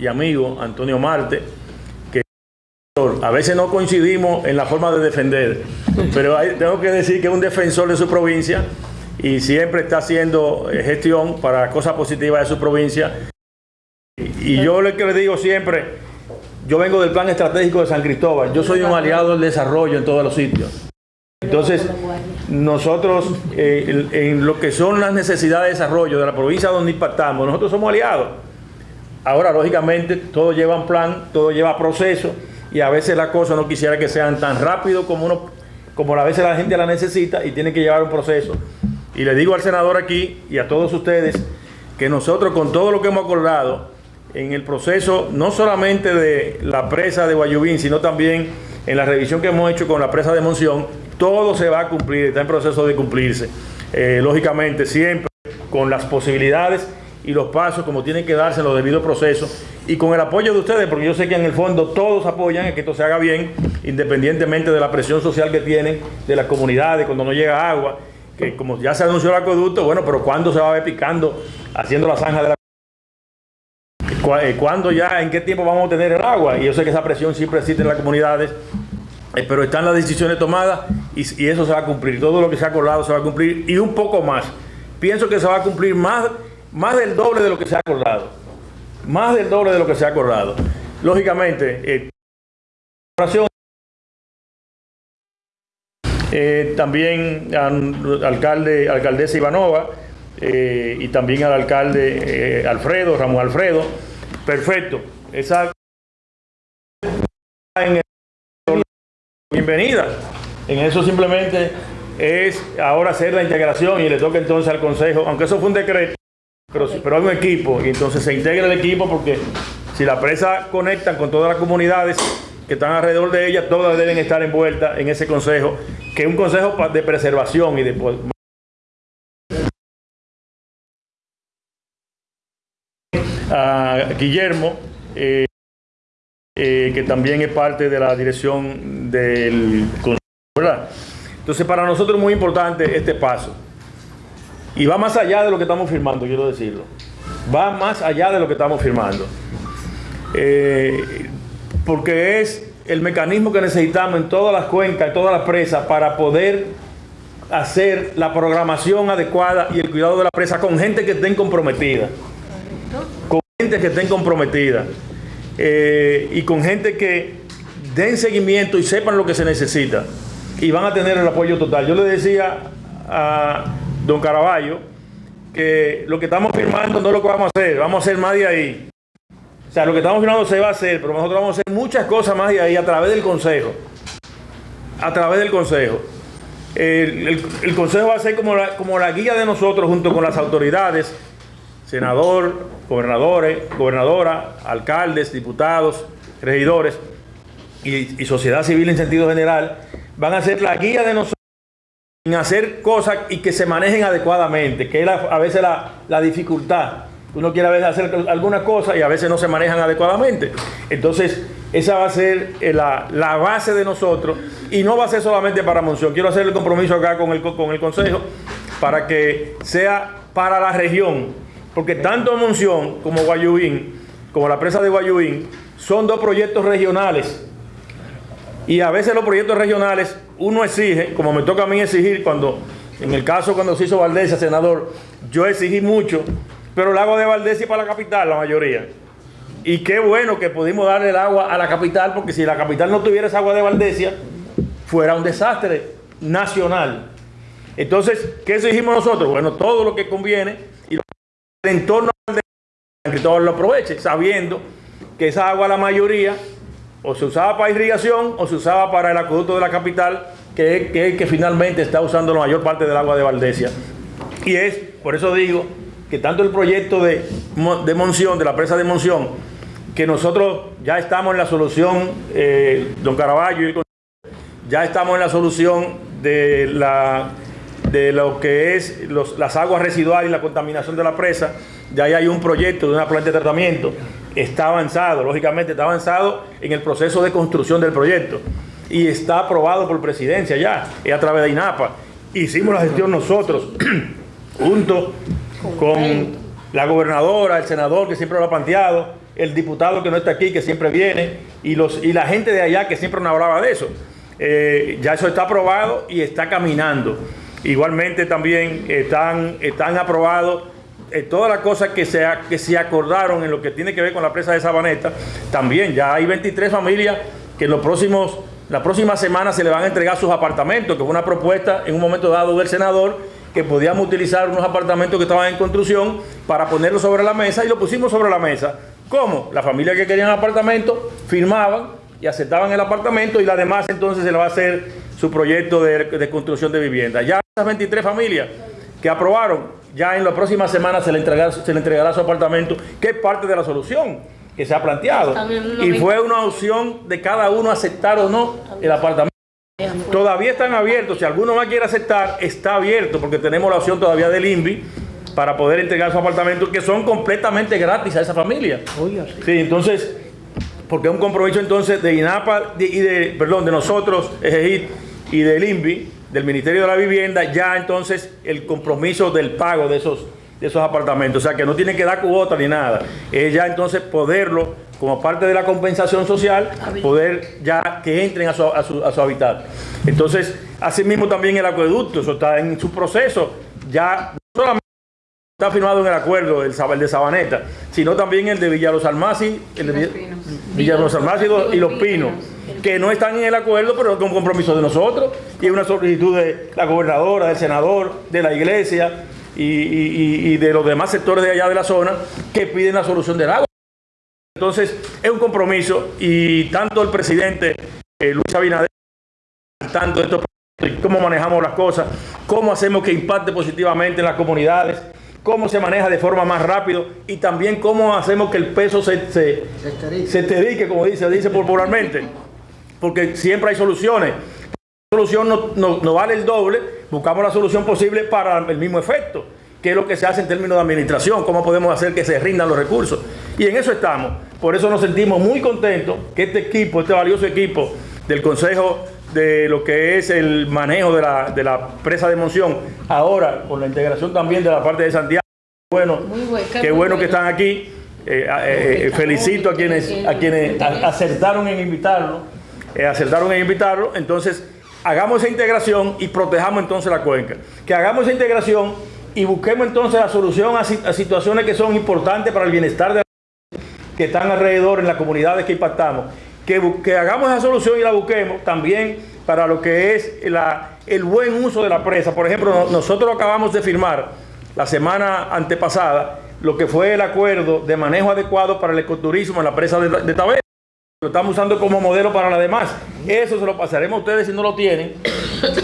y amigo Antonio Marte, que a veces no coincidimos en la forma de defender, pero tengo que decir que es un defensor de su provincia y siempre está haciendo eh, gestión para cosas positivas de su provincia. Y yo le, que le digo siempre, yo vengo del plan estratégico de San Cristóbal, yo soy un aliado del desarrollo en todos los sitios. Entonces, nosotros eh, en lo que son las necesidades de desarrollo de la provincia donde impactamos, nosotros somos aliados. Ahora, lógicamente, todo lleva un plan, todo lleva proceso y a veces las cosas no quisiera que sean tan rápido como uno, como a veces la gente la necesita y tiene que llevar un proceso. Y le digo al senador aquí y a todos ustedes que nosotros con todo lo que hemos acordado en el proceso, no solamente de la presa de Guayubín, sino también en la revisión que hemos hecho con la presa de Monción, todo se va a cumplir, está en proceso de cumplirse. Eh, lógicamente, siempre con las posibilidades y los pasos como tienen que darse en los debidos procesos y con el apoyo de ustedes, porque yo sé que en el fondo todos apoyan en que esto se haga bien, independientemente de la presión social que tienen de las comunidades cuando no llega agua, que como ya se anunció el acueducto, bueno, pero ¿cuándo se va a ver picando haciendo la zanja de la ¿Cu- eh, ¿Cuándo ya, en qué tiempo vamos a tener el agua? Y yo sé que esa presión siempre existe en las comunidades, eh, pero están las decisiones tomadas y, y eso se va a cumplir. Todo lo que se ha acordado se va a cumplir y un poco más. Pienso que se va a cumplir más, más del doble de lo que se ha acordado. Más del doble de lo que se ha acordado. Lógicamente, eh, eh, también al alcalde, alcaldesa Ivanova eh, y también al alcalde Alfredo, Ramón Alfredo. Perfecto. Esa bienvenida. En eso simplemente es ahora hacer la integración y le toca entonces al Consejo, aunque eso fue un decreto, pero, pero hay un equipo y entonces se integra el equipo porque si la presa conectan con todas las comunidades que están alrededor de ella, todas deben estar envueltas en ese consejo, que es un consejo de preservación y de... a Guillermo, eh, eh, que también es parte de la dirección del consejo, ¿verdad? Entonces para nosotros es muy importante este paso. Y va más allá de lo que estamos firmando, quiero decirlo. Va más allá de lo que estamos firmando. Eh, porque es el mecanismo que necesitamos en todas las cuencas, en todas las presas, para poder hacer la programación adecuada y el cuidado de la presa con gente que estén comprometida. Con gente que estén comprometida. Eh, y con gente que den seguimiento y sepan lo que se necesita. Y van a tener el apoyo total. Yo le decía a don Caraballo que lo que estamos firmando no es lo que vamos a hacer, vamos a hacer más de ahí. O sea, lo que estamos firmando se va a hacer, pero nosotros vamos a hacer muchas cosas más de ahí a través del Consejo. A través del Consejo. El, Consejo va a ser como la, guía de nosotros junto con las autoridades, senador, gobernadores, gobernadora, alcaldes, diputados, regidores y sociedad civil en sentido general, van a ser la guía de nosotros en hacer cosas y que se manejen adecuadamente, que es a veces la, la dificultad. Uno quiere a veces hacer alguna cosa y a veces no se manejan adecuadamente. Entonces, esa va a ser eh, la, la base de nosotros y no va a ser solamente para Monción. Quiero hacer el compromiso acá con el, co- con el Consejo para que sea para la región, porque tanto Monción como Guayubín, como la presa de Guayubín, son dos proyectos regionales y a veces los proyectos regionales uno exige, como me toca a mí exigir cuando, en el caso cuando se hizo Valdés, senador, yo exigí mucho, pero el agua de Valdés y para la capital, la mayoría. Y qué bueno que pudimos darle el agua a la capital, porque si la capital no tuviera esa agua de Valdesia, fuera un desastre nacional. Entonces, ¿qué exigimos nosotros? Bueno, todo lo que conviene y lo que el entorno de San Cristóbal lo aproveche, sabiendo que esa agua la mayoría o se usaba para irrigación o se usaba para el acueducto de la capital, que es que, que finalmente está usando la mayor parte del agua de Valdesia. Y es, por eso digo, que tanto el proyecto de, Mo- de Monción, de la presa de Monción, que nosotros ya estamos en la solución, eh, don Caraballo y ya estamos en la solución de, la, de lo que es las aguas residuales y la contaminación de la presa. Ya ahí hay un proyecto de una planta de tratamiento. Está avanzado, lógicamente está avanzado en el proceso de construcción del proyecto. Y está aprobado por presidencia ya, es a través de INAPA. Hicimos la gestión nosotros, junto con la gobernadora, el senador que siempre lo ha planteado, el diputado que no está aquí, que siempre viene, y, los, y la gente de allá que siempre nos hablaba de eso. Eh, ya eso está aprobado y está caminando. Igualmente también están, están aprobados eh, todas las cosas que se, que se acordaron en lo que tiene que ver con la presa de Sabaneta. También ya hay 23 familias que en los próximos, la próxima semana se le van a entregar sus apartamentos, que fue una propuesta en un momento dado del senador que podíamos utilizar unos apartamentos que estaban en construcción para ponerlos sobre la mesa y lo pusimos sobre la mesa. ¿Cómo? La familia que querían apartamento firmaban y aceptaban el apartamento y la demás entonces se le va a hacer su proyecto de, construcción de vivienda. Ya esas 23 familias que aprobaron, ya en la próxima semana se le, entregará, se le entregará su apartamento, que es parte de la solución que se ha planteado. Y fue una opción de cada uno aceptar o no el apartamento. Todavía están abiertos, si alguno más quiere aceptar, está abierto, porque tenemos la opción todavía del INVI para poder entregar su apartamento, que son completamente gratis a esa familia. Sí, entonces porque es un compromiso entonces de INAPA y de, perdón, de nosotros, EGIT y del INVI, del Ministerio de la Vivienda, ya entonces el compromiso del pago de esos, de esos apartamentos. O sea, que no tiene que dar cuota ni nada. Es ya entonces poderlo, como parte de la compensación social, poder ya que entren a su, a su, a su hábitat. Entonces, asimismo también el acueducto, eso está en su proceso, ya no solamente está firmado en el acuerdo el, de Sabaneta, sino también el de Villalos Almaci, el de Villalos Almaci y Los Pinos, que no están en el acuerdo, pero con compromiso de nosotros, y es una solicitud de la gobernadora, del senador, de la iglesia y, de los demás sectores de allá de la zona que piden la solución del agua. Entonces, es un compromiso y tanto el presidente eh, Luis Abinader, tanto esto, cómo manejamos las cosas, cómo hacemos que impacte positivamente en las comunidades, cómo se maneja de forma más rápido y también cómo hacemos que el peso se, se, se, como dice, dice popularmente, porque siempre hay soluciones. La solución no, no, vale el doble, buscamos la solución posible para el mismo efecto, que es lo que se hace en términos de administración, cómo podemos hacer que se rindan los recursos. Y en eso estamos. Por eso nos sentimos muy contentos que este equipo, este valioso equipo del Consejo de lo que es el manejo de la, de la presa de Monción, ahora con la integración también de la parte de Santiago. Bueno, qué bueno, que están aquí. Eh, eh, felicito a quienes, a quienes acertaron en invitarlo, acertaron en invitarlo. Entonces, hagamos esa integración y protejamos entonces la cuenca. Que hagamos esa integración y busquemos entonces la solución a, situaciones que son importantes para el bienestar de la que están alrededor en las comunidades que impactamos que, hagamos esa solución y la busquemos también para lo que es el buen uso de la presa. Por ejemplo, nosotros acabamos de firmar la semana antepasada lo que fue el acuerdo de manejo adecuado para el ecoturismo en la presa de, de Lo estamos usando como modelo para la demás. Eso se lo pasaremos a ustedes si no lo tienen,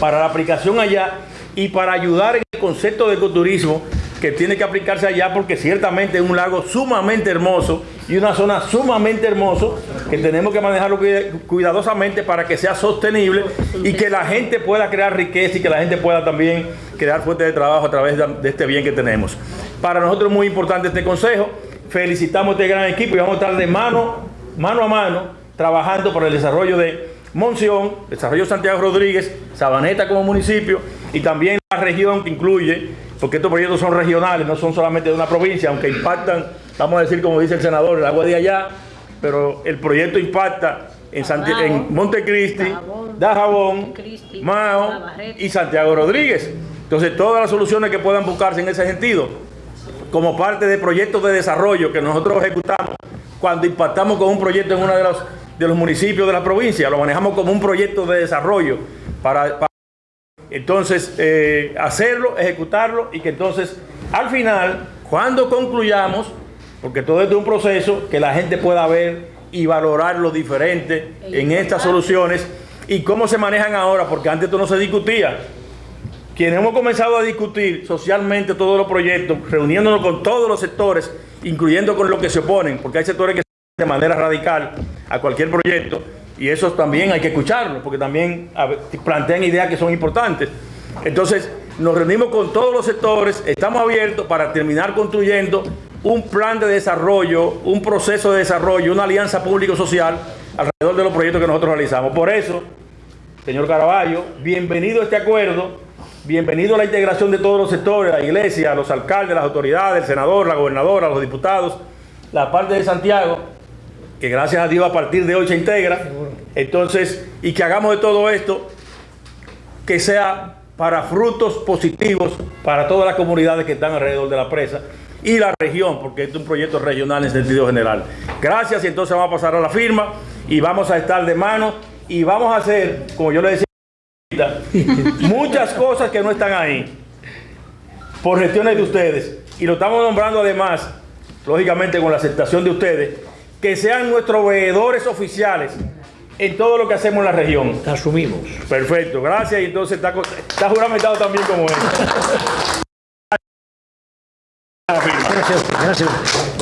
para la aplicación allá y para ayudar en el concepto de ecoturismo que tiene que aplicarse allá porque ciertamente es un lago sumamente hermoso y una zona sumamente hermoso que tenemos que manejarlo cuidadosamente para que sea sostenible y que la gente pueda crear riqueza y que la gente pueda también crear fuentes de trabajo a través de este bien que tenemos. Para nosotros es muy importante este consejo. Felicitamos a este gran equipo y vamos a estar de mano, mano a mano trabajando por el desarrollo de Monción, desarrollo Santiago Rodríguez, Sabaneta como municipio y también la región que incluye porque estos proyectos son regionales, no son solamente de una provincia, aunque impactan, vamos a decir como dice el senador, el agua de allá, pero el proyecto impacta en, en Montecristi, Dajabón, Mao y Santiago Rodríguez. Entonces, todas las soluciones que puedan buscarse en ese sentido, como parte de proyectos de desarrollo que nosotros ejecutamos cuando impactamos con un proyecto en uno de los, de los municipios de la provincia, lo manejamos como un proyecto de desarrollo para entonces, eh, hacerlo, ejecutarlo y que entonces, al final, cuando concluyamos, porque todo esto es un proceso, que la gente pueda ver y valorar lo diferente en estas soluciones y cómo se manejan ahora, porque antes esto no se discutía. Quienes hemos comenzado a discutir socialmente todos los proyectos, reuniéndonos con todos los sectores, incluyendo con los que se oponen, porque hay sectores que se de manera radical a cualquier proyecto, y eso también hay que escucharlo, porque también plantean ideas que son importantes. Entonces, nos reunimos con todos los sectores, estamos abiertos para terminar construyendo un plan de desarrollo, un proceso de desarrollo, una alianza público-social alrededor de los proyectos que nosotros realizamos. Por eso, señor Caraballo, bienvenido a este acuerdo, bienvenido a la integración de todos los sectores, la iglesia, los alcaldes, las autoridades, el senador, la gobernadora, los diputados, la parte de Santiago, que gracias a Dios a partir de hoy se integra. Entonces, y que hagamos de todo esto que sea para frutos positivos para todas las comunidades que están alrededor de la presa y la región, porque este es un proyecto regional en sentido general. Gracias y entonces vamos a pasar a la firma y vamos a estar de mano y vamos a hacer, como yo le decía, muchas cosas que no están ahí por gestiones de ustedes y lo estamos nombrando además, lógicamente con la aceptación de ustedes, que sean nuestros veedores oficiales en todo lo que hacemos en la región. Asumimos. Perfecto, gracias y entonces está, juramentado también como él. Gracias, gracias.